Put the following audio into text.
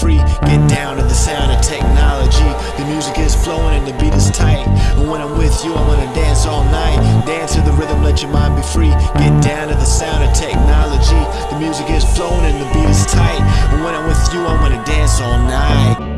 Free. Get down to the sound of technology. The music is flowing and the beat is tight. And when I'm with you, I wanna dance all night. Dance to the rhythm, let your mind be free. Get down to the sound of technology. The music is flowing and the beat is tight. And when I'm with you, I wanna dance all night.